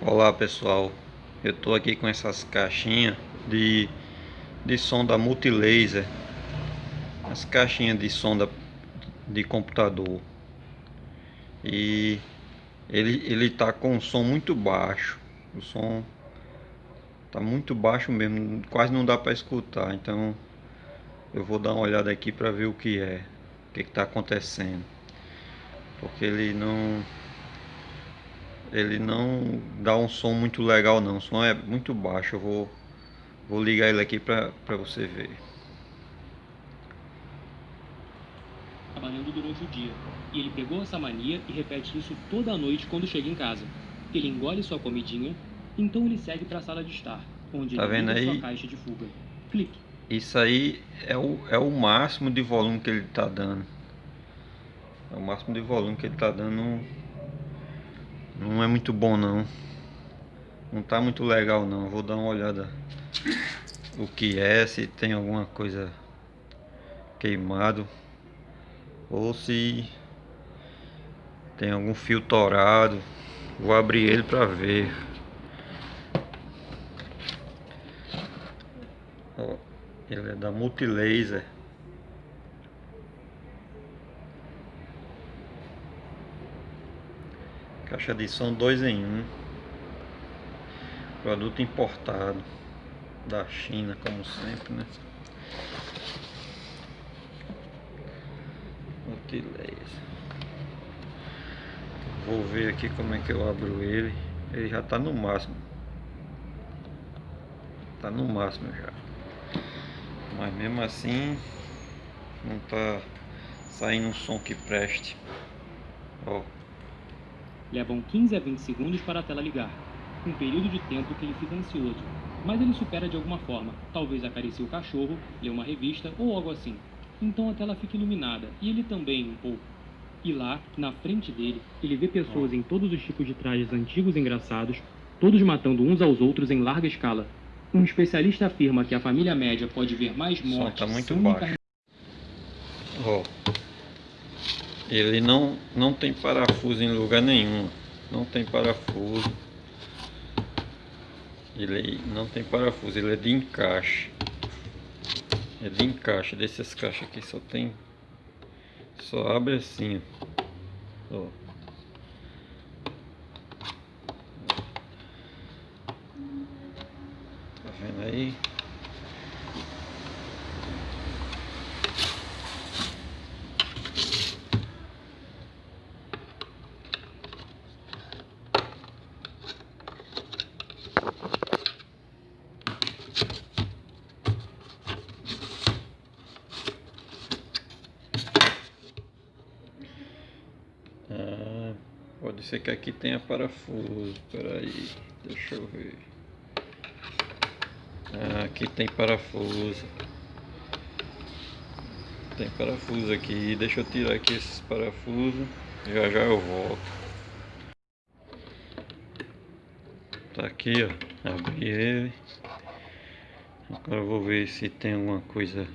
Olá pessoal, eu estou aqui com essas caixinhas de, de som da Multilaser. As caixinhas de som da, de computador. E ele, ele tá com um som muito baixo. O som tá muito baixo mesmo, quase não dá para escutar. Então eu vou dar uma olhada aqui para ver o que é O que está acontecendo. Porque ele não ele não dá um som muito legal não, o som é muito baixo, eu vou, vou ligar ele aqui para você ver. Trabalhando durante o dia, e ele pegou essa mania e repete isso toda a noite quando chega em casa. Ele engole sua comidinha, então ele segue para a sala de estar, onde tá ele vendo aí? sua caixa de fuga. Clique. Isso aí é o, é o máximo de volume que ele está dando. É o máximo de volume que ele está dando não é muito bom não. Não tá muito legal não. Vou dar uma olhada o que é, se tem alguma coisa queimado ou se tem algum fio torado. Vou abrir ele para ver. Ó, ele é da Multilaser. Caixa de som 2 em 1 um. Produto importado da China, como sempre, né? Multilaser. Vou ver aqui como é que eu abro ele. Ele já está no máximo. Tá no máximo já. Mas mesmo assim não tá saindo um som que preste. Ó. Levam 15 a 20 segundos para a tela ligar. Um período de tempo que ele fica ansioso. Mas ele supera de alguma forma. Talvez acaricie o cachorro, lê uma revista ou algo assim. Então a tela fica iluminada, e ele também um pouco. E lá, na frente dele, ele vê pessoas em todos os tipos de trajes antigos e engraçados, todos matando uns aos outros em larga escala. Um especialista afirma que a família média pode ver mais mortes tá muito baixo. Ó. Ele não, não tem parafuso em lugar nenhum. Não tem parafuso. Ele não tem parafuso, ele é de encaixe. É de encaixe. Dessas caixas aqui só tem. Só abre assim. Ó. Tá vendo aí? Ah, pode ser que aqui tenha parafuso. Espera aí, deixa eu ver. Ah, aqui tem parafuso. Tem parafuso aqui. Deixa eu tirar aqui esses parafusos. Já já eu volto. Tá aqui, ó. Abri ele. Agora eu vou ver se tem alguma coisa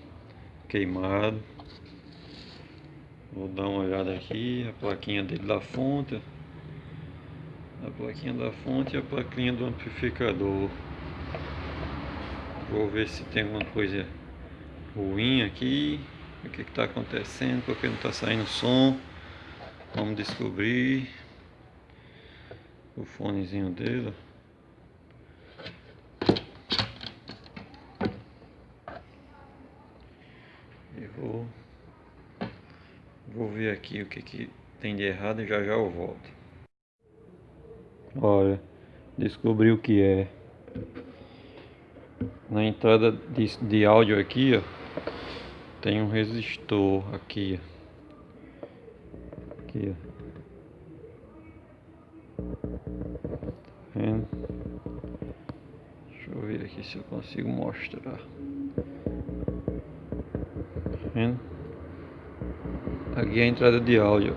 queimado. Vou dar uma olhada aqui, a plaquinha dele da fonte. A plaquinha da fonte e a plaquinha do amplificador. Vou ver se tem alguma coisa ruim aqui. O que está acontecendo, porque não está saindo som. Vamos descobrir. O fonezinho dele. E vou Vou ver aqui o que, que tem de errado e já já eu volto. Olha, descobri o que é. Na entrada de, de áudio aqui, ó, tem um resistor aqui, ó. Aqui, ó. Tá vendo? Deixa eu ver aqui se eu consigo mostrar. Tá vendo? É a entrada de áudio.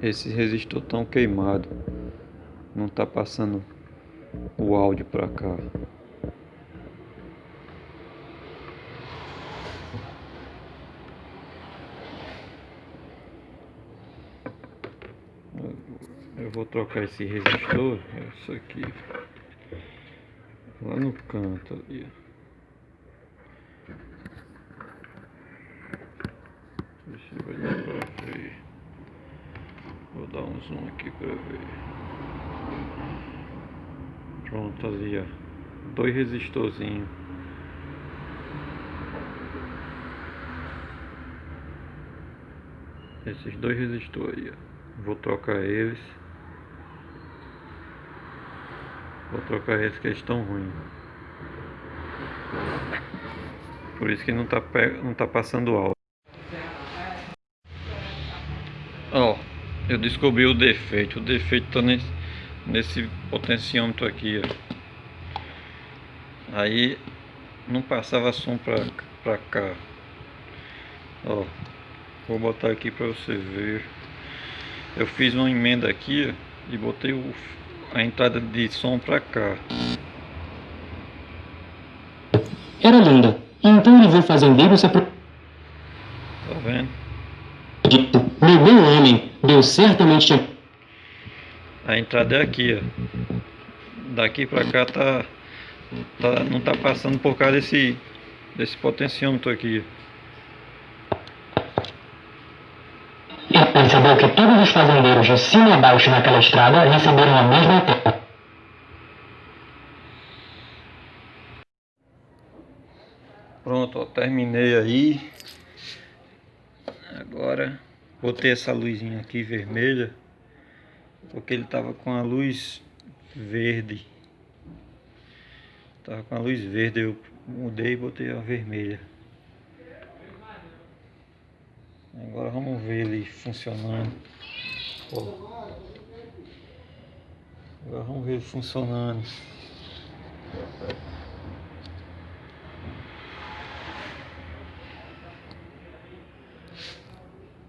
Esse resistor tão queimado. Não tá passando o áudio para cá. eu vou trocar esse resistor, isso aqui, lá no canto ali, Deixa eu ver pra ver. Dar um aqui pra ver. Pronto ali, ó. Dois resistorzinhos. Esses dois resistores aí, ó. Vou trocar eles. Vou trocar eles que eles estão ruins. Por isso que não tá, não tá passando alto. Ó, eu descobri o defeito. O defeito tá nesse, nesse potenciômetro aqui, ó. Aí não passava som pra, pra cá. Ó, vou botar aqui pra você ver. Eu fiz uma emenda aqui ó, e botei o, a entrada de som pra cá. Era linda. Então ele viu fazendeiro se apro... Tá vendo? Meu bom homem, deu certamente... A entrada é aqui, ó. Daqui pra cá tá, tá não tá passando por causa desse, desse potenciômetro aqui. E percebeu que todos os fazendeiros de cima e baixo naquela estrada receberam a mesma Pronto, ó, terminei aí. Agora botei essa luzinha aqui vermelha. Porque ele tava com a luz verde. Tava com a luz verde, eu mudei e botei a vermelha. Agora vamos ver ele funcionando. Agora vamos ver ele funcionando.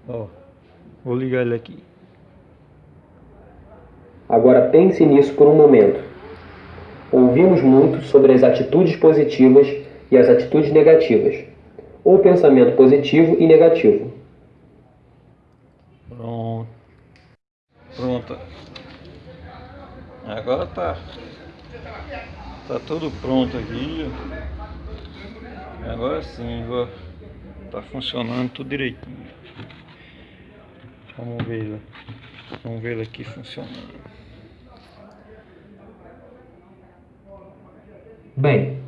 Ó, vou ligar ele aqui. Agora pense nisso por um momento. Ouvimos muito sobre as atitudes positivas e as atitudes negativas, ou pensamento positivo e negativo. Pronto. Pronto. Agora tá. Tá tudo pronto aqui. Agora sim, ó. Tá funcionando tudo direitinho. Vamos ver, vamos ver aqui funcionando. Bem,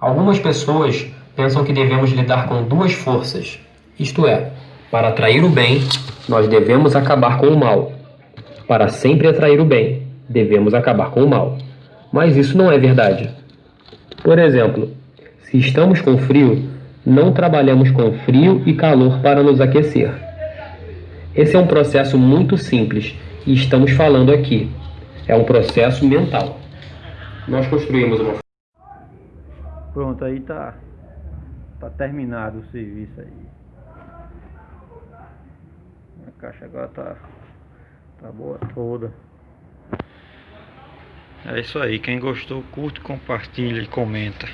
algumas pessoas pensam que devemos lidar com duas forças, isto é, para atrair o bem, nós devemos acabar com o mal. Para sempre atrair o bem, devemos acabar com o mal. Mas isso não é verdade. Por exemplo, se estamos com frio, não trabalhamos com frio e calor para nos aquecer. Esse é um processo muito simples e estamos falando aqui. É um processo mental. Nós construímos uma. Pronto, aí tá. Tá terminado o serviço aí. A caixa agora tá. Tá boa toda. É isso aí. Quem gostou, curte, compartilha e comenta.